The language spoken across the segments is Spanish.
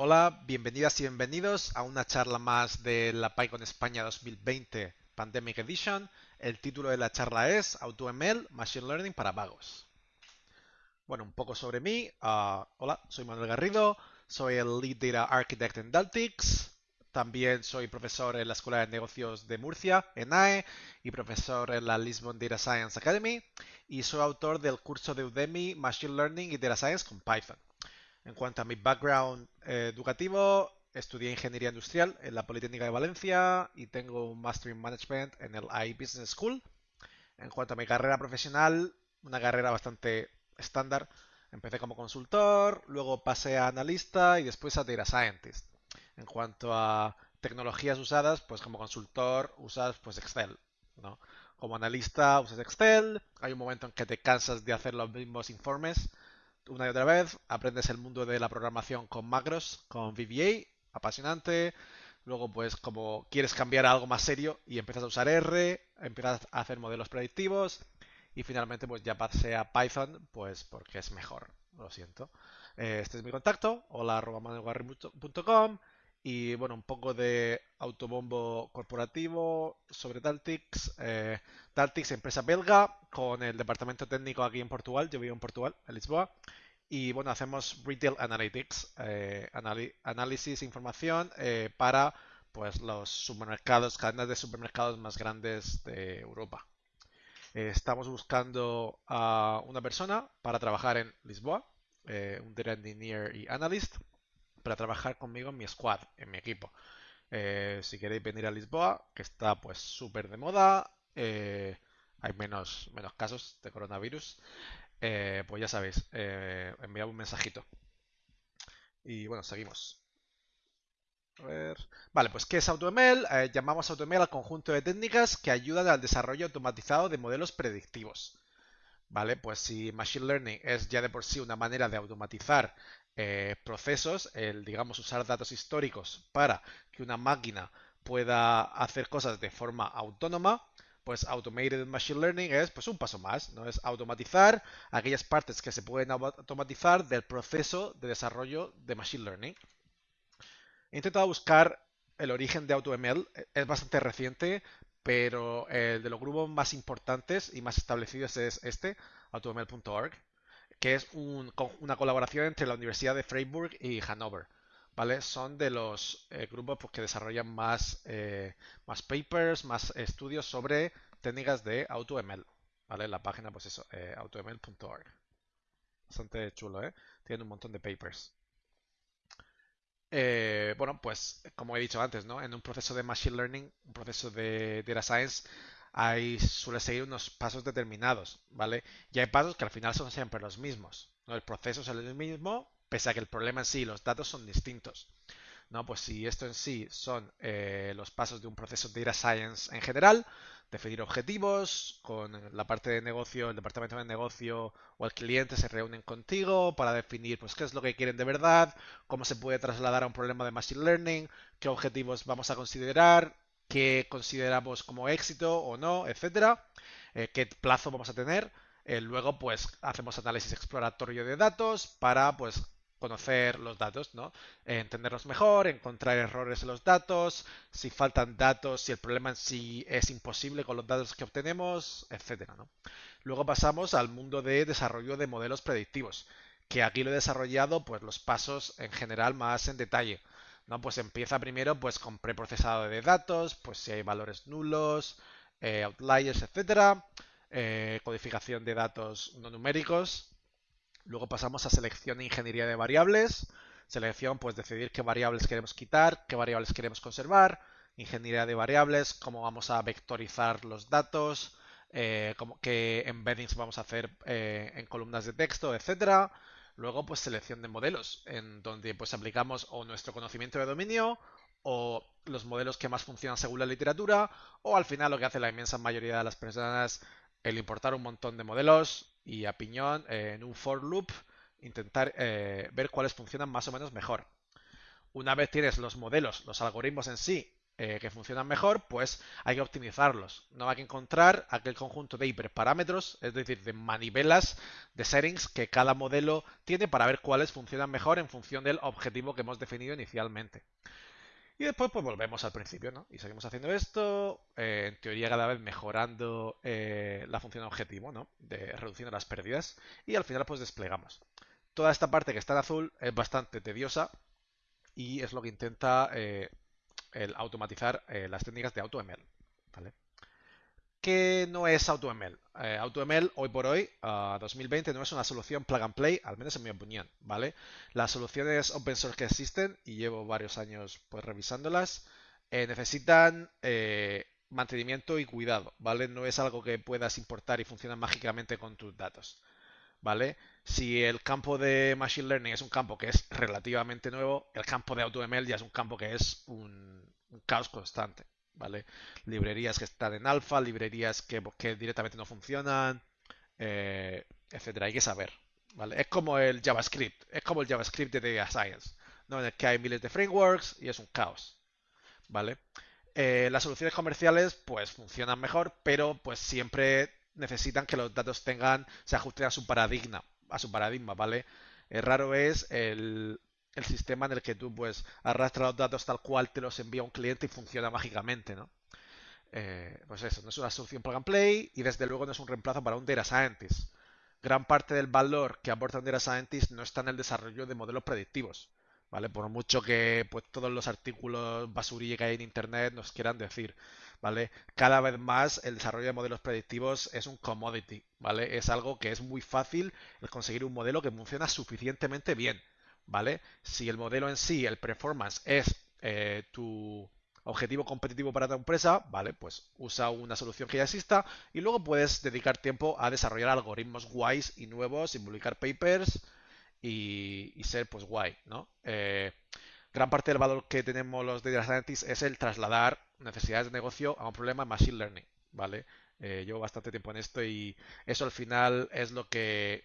Hola, bienvenidas y bienvenidos a una charla más de la PyCon España 2020 Pandemic Edition. El título de la charla es AutoML Machine Learning para vagos. Bueno, un poco sobre mí. Ah, hola, soy Manuel Garrido, soy el Lead Data Architect en Daltix. También soy profesor en la Escuela de Negocios de Murcia, en AE, y profesor en la Lisbon Data Science Academy. Y soy autor del curso de Udemy Machine Learning y Data Science con Python. En cuanto a mi background eh, educativo, estudié ingeniería industrial en la Politécnica de Valencia y tengo un Master in Management en el AI Business School. En cuanto a mi carrera profesional, una carrera bastante estándar. Empecé como consultor, luego pasé a analista y después a data scientist. En cuanto a tecnologías usadas, pues como consultor usas pues Excel, ¿no? Como analista usas Excel, hay un momento en que te cansas de hacer los mismos informes una y otra vez, aprendes el mundo de la programación con macros, con VBA, apasionante. Luego, pues como quieres cambiar a algo más serio y empiezas a usar R, empiezas a hacer modelos predictivos y finalmente pues ya pasé a Python, pues porque es mejor, lo siento. Eh, este es mi contacto, hola y bueno, un poco de autobombo corporativo sobre Daltix. Eh, Daltix, empresa belga, con el departamento técnico aquí en Portugal. Yo vivo en Portugal, en Lisboa. Y bueno, hacemos Retail Analytics, eh, análisis, información eh, para pues los supermercados, cadenas de supermercados más grandes de Europa. estamos buscando a una persona para trabajar en Lisboa, un Data Engineer y Analyst para trabajar conmigo en mi squad, en mi equipo. Eh, si queréis venir a Lisboa, que está pues súper de moda, eh, hay menos, menos casos de coronavirus, eh, pues ya sabéis, enviad un mensajito. Y bueno, seguimos. A ver. Vale, pues ¿qué es AutoML? llamamos AutoML al conjunto de técnicas que ayudan al desarrollo automatizado de modelos predictivos. ¿Vale? Pues si Machine Learning es ya de por sí una manera de automatizar eh, procesos, el, digamos, usar datos históricos para que una máquina pueda hacer cosas de forma autónoma, pues Automated Machine Learning es pues un paso más, ¿no? Es automatizar aquellas partes que se pueden automatizar del proceso de desarrollo de Machine Learning. He intentado buscar el origen de AutoML, es bastante reciente, pero el de los grupos más importantes y más establecidos es este, automl.org, que es una colaboración entre la Universidad de Freiburg y Hannover. ¿Vale? Son de los eh, grupos pues, que desarrollan más, eh, más papers, más estudios sobre técnicas de AutoML. ¿Vale? La página, pues eso, eh, automl.org. Bastante chulo, ¿eh? Tienen un montón de papers. Bueno, pues como he dicho antes, ¿no? En un proceso de Machine Learning, un proceso de Data Science, hay, suele seguir unos pasos determinados, ¿vale? Y hay pasos que al final son siempre los mismos, ¿no? El proceso es el mismo, pese a que el problema en sí, los datos son distintos. ¿no? Pues si esto en sí son eh, los pasos de un proceso de Data Science en general, definir objetivos, con la parte de negocio, el departamento de negocio o el cliente se reúnen contigo para definir pues qué es lo que quieren de verdad, cómo se puede trasladar a un problema de machine learning, qué objetivos vamos a considerar, qué consideramos como éxito o no, etcétera, eh, qué plazo vamos a tener. Eh, luego, pues, hacemos análisis exploratorio de datos para, pues, conocer los datos, ¿no? entenderlos mejor, encontrar errores en los datos, si faltan datos, si el problema en sí es imposible con los datos que obtenemos, etcétera, ¿no? Luego pasamos al mundo de desarrollo de modelos predictivos, que aquí lo he desarrollado pues los pasos en general más en detalle. ¿No? Pues empieza primero pues con preprocesado de datos, pues si hay valores nulos, eh, outliers, etcétera, eh, codificación de datos no numéricos, Luego pasamos a selección e ingeniería de variables. Selección, pues decidir qué variables queremos quitar, qué variables queremos conservar. Ingeniería de variables, cómo vamos a vectorizar los datos, eh, qué embeddings vamos a hacer en columnas de texto, etcétera. Luego, pues selección de modelos, en donde pues aplicamos o nuestro conocimiento de dominio o los modelos que más funcionan según la literatura, o al final lo que hace la inmensa mayoría de las personas, el importar un montón de modelos, y a piñón en un for loop intentar eh, ver cuáles funcionan más o menos mejor. Una vez tienes los modelos, los algoritmos en sí eh, que funcionan mejor, pues hay que optimizarlos. No hay que encontrar aquel conjunto de hiperparámetros, es decir, de manivelas, de settings que cada modelo tiene para ver cuáles funcionan mejor en función del objetivo que hemos definido inicialmente. Y después pues volvemos al principio, ¿no? Y seguimos haciendo esto, eh, en teoría cada vez mejorando eh, la función objetivo, ¿no? De reduciendo las pérdidas. Y al final pues desplegamos. Toda esta parte que está en azul es bastante tediosa y es lo que intenta el automatizar las técnicas de AutoML, ¿vale? ¿Qué no es AutoML? Eh, AutoML hoy por hoy, 2020, no es una solución plug and play, al menos en mi opinión, ¿vale? Las soluciones open source que existen, y llevo varios años pues revisándolas, eh, necesitan eh, mantenimiento y cuidado, ¿vale? No es algo que puedas importar y funciona mágicamente con tus datos, ¿vale? Si el campo de Machine Learning es un campo que es relativamente nuevo, el campo de AutoML ya es un campo que es un caos constante, ¿vale? Librerías que están en alfa, librerías que, directamente no funcionan, eh, etcétera. Hay que saber, ¿vale? Es como el JavaScript, es como el JavaScript de Data Science, ¿no? En el que hay miles de frameworks y es un caos, ¿vale? Eh, las soluciones comerciales, pues funcionan mejor, pero pues siempre necesitan que los datos tengan, se ajusten a su paradigma, a su paradigma, ¿vale? Raro es el, el sistema en el que tú pues arrastras los datos tal cual te los envía un cliente y funciona mágicamente, ¿no? Eh, pues eso, no es una solución plug and play y desde luego no es un reemplazo para un data scientist. Gran parte del valor que aporta un data scientist no está en el desarrollo de modelos predictivos, ¿vale? Por mucho que pues todos los artículos basurilla que hay en internet nos quieran decir, ¿vale? Cada vez más el desarrollo de modelos predictivos es un commodity, ¿vale? Es algo que es muy fácil conseguir un modelo que funciona suficientemente bien. ¿vale? Si el modelo en sí, el performance, es eh, tu objetivo competitivo para tu empresa, ¿vale? Pues usa una solución que ya exista y luego puedes dedicar tiempo a desarrollar algoritmos guays y nuevos y publicar papers y, ser pues guay, ¿no? Eh, gran parte del valor que tenemos los data scientists es el trasladar necesidades de negocio a un problema de machine learning, ¿vale? Eh, llevo bastante tiempo en esto y eso al final es lo que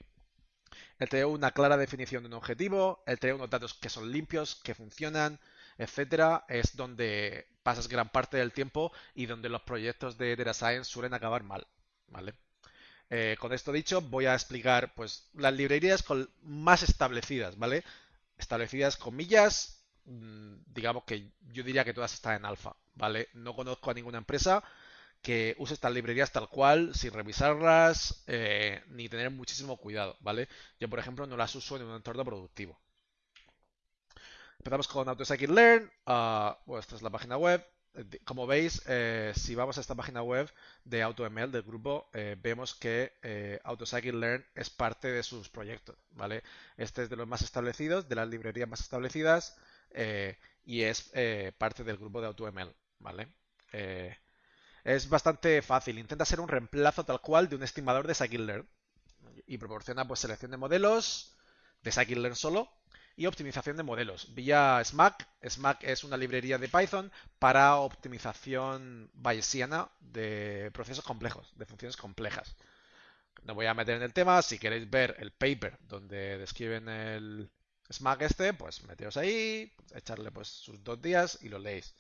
el tener una clara definición de un objetivo, el tener unos datos que son limpios, que funcionan, etcétera, es donde pasas gran parte del tiempo y donde los proyectos de Data Science suelen acabar mal, ¿vale? Eh, con esto dicho, voy a explicar pues las librerías más establecidas, ¿vale? Establecidas comillas, mm, digamos que yo diría que todas están en alfa, ¿vale? No conozco a ninguna empresa que use estas librerías tal cual, sin revisarlas, eh, ni tener muchísimo cuidado, ¿vale? Yo, por ejemplo, no las uso en un entorno productivo. Empezamos con AutoScikit-Learn. Ah, bueno, esta es la página web. Como veis, eh, si vamos a esta página web de AutoML del grupo, eh, vemos que eh, AutoScikit-Learn es parte de sus proyectos, ¿vale? Este es de los más establecidos, de las librerías más establecidas y es parte del grupo de AutoML, ¿vale? Es bastante fácil. Intenta ser un reemplazo tal cual de un estimador de scikit-learn y proporciona pues selección de modelos de scikit-learn solo y optimización de modelos vía SMAC. SMAC es una librería de Python para optimización bayesiana de procesos complejos, de funciones complejas. No voy a meter en el tema, si queréis ver el paper donde describen el SMAC este, pues meteos ahí, echarle pues sus dos días y lo leéis.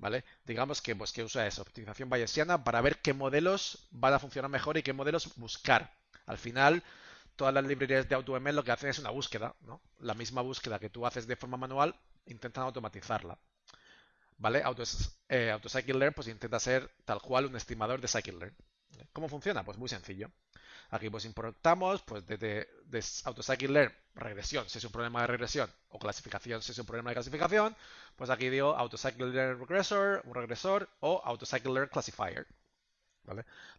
¿vale? Digamos que, pues, que usa esa optimización bayesiana para ver qué modelos van a funcionar mejor y qué modelos buscar. Al final, todas las librerías de AutoML lo que hacen es una búsqueda, ¿no? La misma búsqueda que tú haces de forma manual, intentan automatizarla. ¿Vale? Autos, eh, AutoCycleLearn pues intenta ser tal cual un estimador de scikit-learn. ¿Cómo funciona? Pues muy sencillo. Aquí pues importamos pues desde de AutoScikit-Learn regresión, si es un problema de regresión, o clasificación, si es un problema de clasificación, pues aquí digo AutoScikit-Learn Regressor, un regresor, o AutoScikit-Learn Classifier.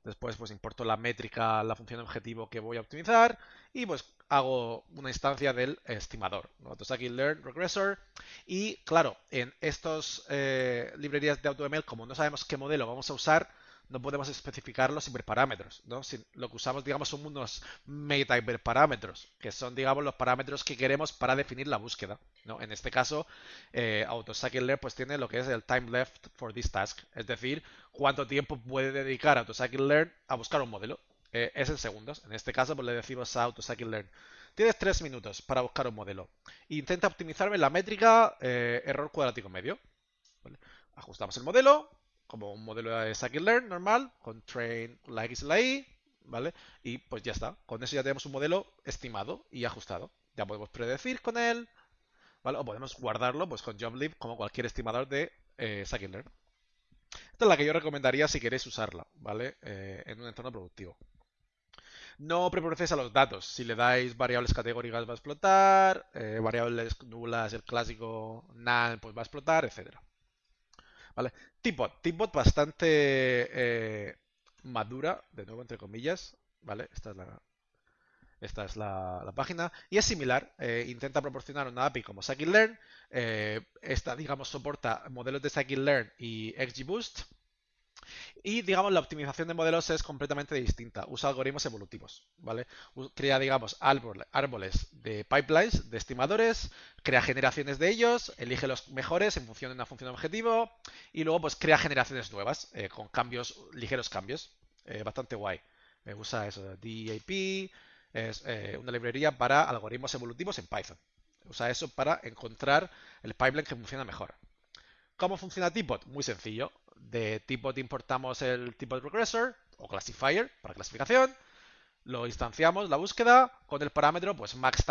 Después pues importo la métrica, la función objetivo que voy a optimizar y pues hago una instancia del estimador, AutoScikit-Learn Regressor y claro, en estas eh, librerías de AutoML, como no sabemos qué modelo vamos a usar, no podemos especificar los hiperparámetros, ¿no? lo que usamos, digamos, son unos meta hiperparámetros, que son, digamos, los parámetros que queremos para definir la búsqueda, ¿no? En este caso, eh, AutoScikit-Learn pues tiene lo que es el time left for this task, es decir, cuánto tiempo puede dedicar AutoScikit-Learn a buscar un modelo. Eh, es en segundos. En este caso, pues le decimos a AutoScikit-Learn, tienes tres minutos para buscar un modelo. Intenta optimizarme la métrica eh, error cuadrático medio. ajustamos el modelo, como un modelo de scikit-learn normal, con train la X y la Y, ¿vale? Y pues ya está. Con eso ya tenemos un modelo estimado y ajustado. Ya podemos predecir con él. O podemos guardarlo pues con JobLib como cualquier estimador de eh, scikit-learn. Esta es la que yo recomendaría si queréis usarla, ¿vale? Eh, en un entorno productivo. No preprocesa los datos. Si le dais variables categóricas va a explotar, eh, variables nulas, el clásico null, pues va a explotar, etcétera. ¿Vale? Tipbot bastante eh, madura, de nuevo entre comillas, ¿vale? Esta es la, esta es la, página. Y es similar. Eh, intenta proporcionar una API como scikit-learn. Eh, esta, digamos, soporta modelos de scikit-learn y XGBoost. Y, digamos, la optimización de modelos es completamente distinta. Usa algoritmos evolutivos, ¿vale? Crea, digamos, árboles de pipelines, de estimadores, crea generaciones de ellos, elige los mejores en función de una función objetivo y luego, pues, crea generaciones nuevas eh, con cambios, ligeros cambios. Eh, bastante guay. Gusta eso. DAP es eh, una librería para algoritmos evolutivos en Python. Usa eso para encontrar el pipeline que funciona mejor. ¿Cómo funciona Tipbot? Muy sencillo. De Tipbot importamos el Tipbot Regressor o Classifier para clasificación. Lo instanciamos, la búsqueda, con el parámetro pues max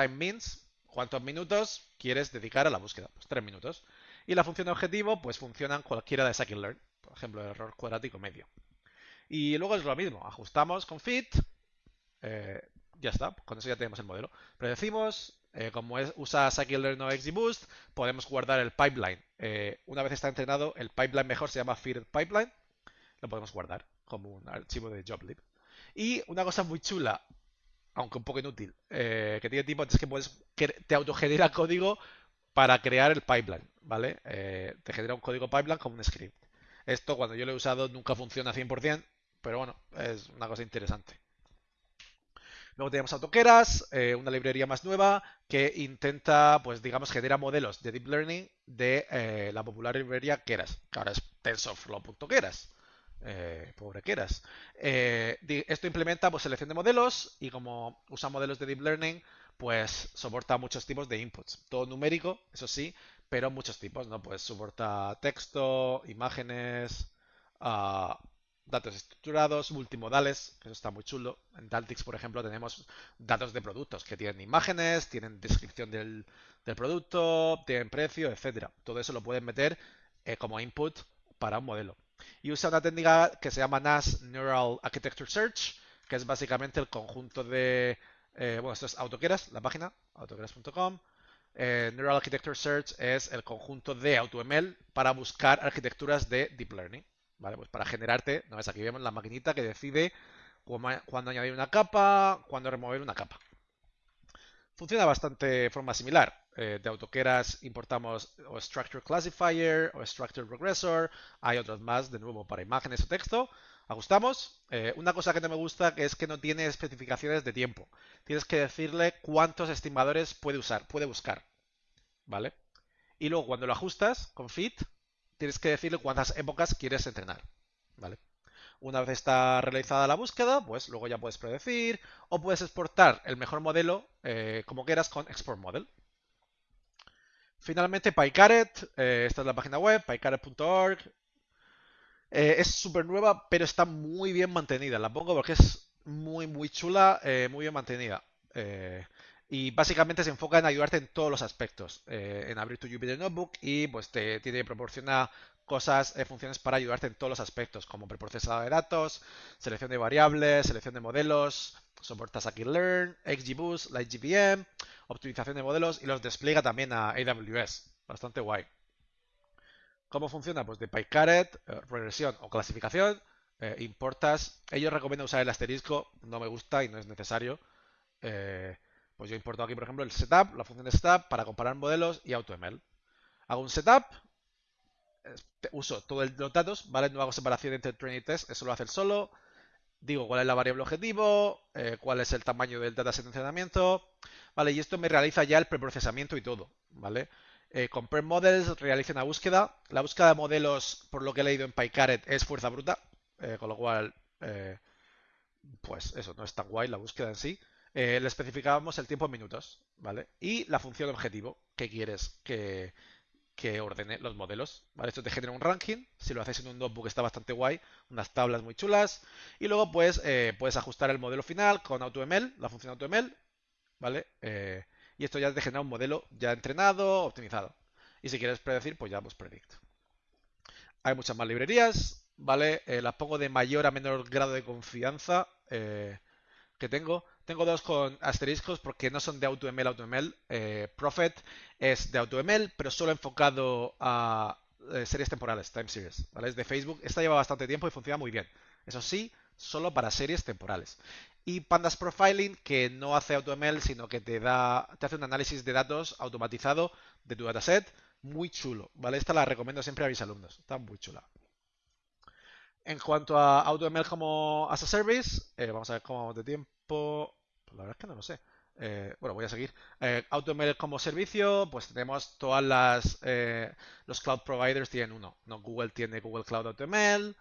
cuántos minutos quieres dedicar a la búsqueda, pues tres minutos. Y la función de objetivo pues funciona en cualquiera de scikit-learn, por ejemplo, el error cuadrático medio. Y luego es lo mismo, ajustamos con fit, eh, ya está, con eso ya tenemos el modelo. Predecimos, eh, como usa scikit-learn o XGBoost, podemos guardar el pipeline. Eh, una vez está entrenado, el pipeline mejor se llama feed pipeline. Lo podemos guardar como un archivo de joblib. Y una cosa muy chula, aunque un poco inútil, eh, que tiene tipo es que puedes te autogenera código para crear el pipeline, ¿vale? te genera un código pipeline como un script. Esto cuando yo lo he usado nunca funciona 100%, pero bueno, es una cosa interesante. Luego tenemos Autokeras, eh, una librería más nueva que intenta, pues digamos, genera modelos de Deep Learning de eh, la popular librería Keras, que ahora es TensorFlow.keras. Eh, pobre Keras. Esto implementa pues, selección de modelos y como usa modelos de Deep Learning, pues soporta muchos tipos de inputs. Todo numérico, eso sí, pero muchos tipos, ¿no? Pues soporta texto, imágenes, uh, datos estructurados, multimodales, eso está muy chulo. En Daltix, por ejemplo, tenemos datos de productos que tienen imágenes, tienen descripción del, producto, tienen precio, etcétera. Todo eso lo pueden meter eh, como input para un modelo. Y usa una técnica que se llama NAS Neural Architecture Search, que es básicamente el conjunto de... Eh, bueno, esto es AutoKeras, la página, autokeras.com. Eh, Neural Architecture Search es el conjunto de AutoML para buscar arquitecturas de Deep Learning. ¿Vale? Pues para generarte, ¿no ves? Aquí vemos la maquinita que decide cuándo añadir una capa, cuándo remover una capa. Funciona bastante de forma similar. Eh, de AutoKeras importamos o Structure Classifier o Structure Regressor. Hay otros más, de nuevo, para imágenes o texto. Ajustamos. Eh, una cosa que no me gusta es que no tiene especificaciones de tiempo. Tienes que decirle cuántos estimadores puede usar, puede buscar. ¿Vale? Y luego cuando lo ajustas con fit, tienes que decirle cuántas épocas quieres entrenar. ¿Vale? Una vez está realizada la búsqueda, pues luego ya puedes predecir o puedes exportar el mejor modelo eh, como quieras con Export Model. Finalmente, PyCaret, eh, esta es la página web, pycaret.org. Eh, es súper nueva, pero está muy bien mantenida. La pongo porque es muy, muy chula, muy bien mantenida. Y básicamente se enfoca en ayudarte en todos los aspectos, eh, en abrir tu Jupyter Notebook y pues te, proporciona cosas, eh, funciones para ayudarte en todos los aspectos, como preprocesado de datos, selección de variables, selección de modelos, soporta Scikit-learn, XGBoost, LightGPM, optimización de modelos y los despliega también a AWS. Bastante guay. ¿Cómo funciona? Pues de PyCaret, eh, regresión o clasificación, importas. Ellos recomiendan usar el asterisco, no me gusta y no es necesario. Pues yo importo aquí, por ejemplo, el setup, la función setup para comparar modelos y AutoML. Hago un setup, uso todos los datos, ¿vale? No hago separación entre train y test, eso lo hace el solo. Digo cuál es la variable objetivo, eh, cuál es el tamaño del dataset de entrenamiento, ¿vale? Y esto me realiza ya el preprocesamiento y todo, ¿vale? Eh, compare models, realiza una búsqueda. La búsqueda de modelos, por lo que he leído en PyCaret, es fuerza bruta, eh, con lo cual, pues eso, no es tan guay la búsqueda en sí. Eh, le especificábamos el tiempo en minutos, ¿vale? Y la función objetivo que quieres que, que ordene los modelos. Esto te genera un ranking. Si lo haces en un notebook está bastante guay. Unas tablas muy chulas. Y luego pues puedes ajustar el modelo final con AutoML, la función AutoML. ¿Vale? Eh, y esto ya te genera un modelo ya entrenado, optimizado. Y si quieres predecir, pues ya pues predict. Hay muchas más librerías, ¿vale? Eh, las pongo de mayor a menor grado de confianza que tengo. Tengo dos con asteriscos porque no son de AutoML AutoML. Eh, Prophet es de AutoML, pero solo enfocado a eh, series temporales, time series. ¿vale? Es de Facebook. Esta lleva bastante tiempo y funciona muy bien. Eso sí, solo para series temporales. Y Pandas Profiling, que no hace AutoML, sino que te da, te hace un análisis de datos automatizado de tu dataset. Muy chulo, ¿vale? Esta la recomiendo siempre a mis alumnos. Está muy chula. En cuanto a AutoML como as a service, eh, vamos a ver cómo vamos de tiempo. Pues la verdad es que no lo sé. Eh, bueno, voy a seguir. Eh, AutoML como servicio, pues tenemos todas las... Eh, los cloud providers tienen uno. ¿no? Google tiene Google Cloud AutoML.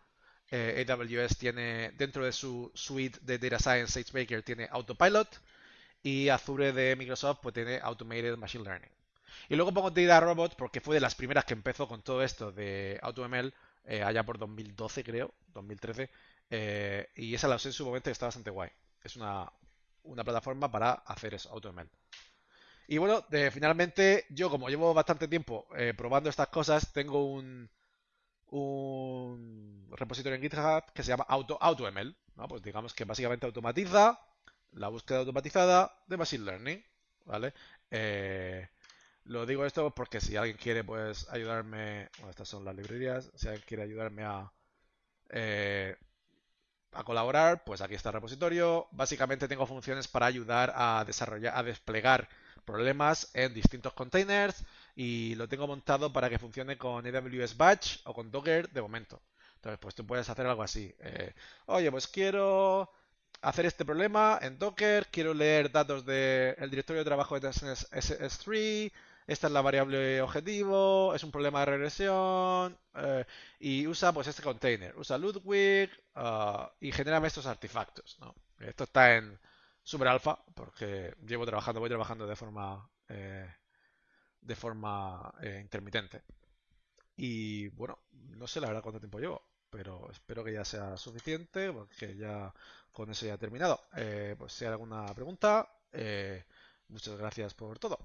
AWS tiene, dentro de su suite de Data Science, SageMaker tiene Autopilot. Y Azure de Microsoft pues tiene Automated Machine Learning. Y luego pongo Data Robot porque fue de las primeras que empezó con todo esto de AutoML allá por 2012 creo, 2013. y esa la usé en su momento y está bastante guay. Es una, una plataforma para hacer eso, AutoML. Y bueno, finalmente yo como llevo bastante tiempo eh, probando estas cosas, tengo un, un repositorio en GitHub que se llama Auto, AutoML. ¿no? Pues digamos que básicamente automatiza la búsqueda automatizada de Machine Learning. ¿Vale? Eh, lo digo esto porque si alguien quiere pues ayudarme, bueno, estas son las librerías, si alguien quiere ayudarme a eh, a colaborar, pues aquí está el repositorio. Básicamente tengo funciones para ayudar a desarrollar, a desplegar problemas en distintos containers y lo tengo montado para que funcione con AWS Batch o con Docker de momento. Entonces, pues tú puedes hacer algo así. Eh, Oye, pues quiero hacer este problema en Docker, quiero leer datos del directorio de trabajo de S3, esta es la variable objetivo, es un problema de regresión eh, y usa pues este container, usa Ludwig ah, y genera estos artefactos. Esto está en super alfa porque llevo trabajando, voy trabajando de forma eh, de forma eh, intermitente. Y bueno, no sé la verdad cuánto tiempo llevo, pero espero que ya sea suficiente porque ya con eso ya he terminado. pues si hay alguna pregunta, muchas gracias por todo.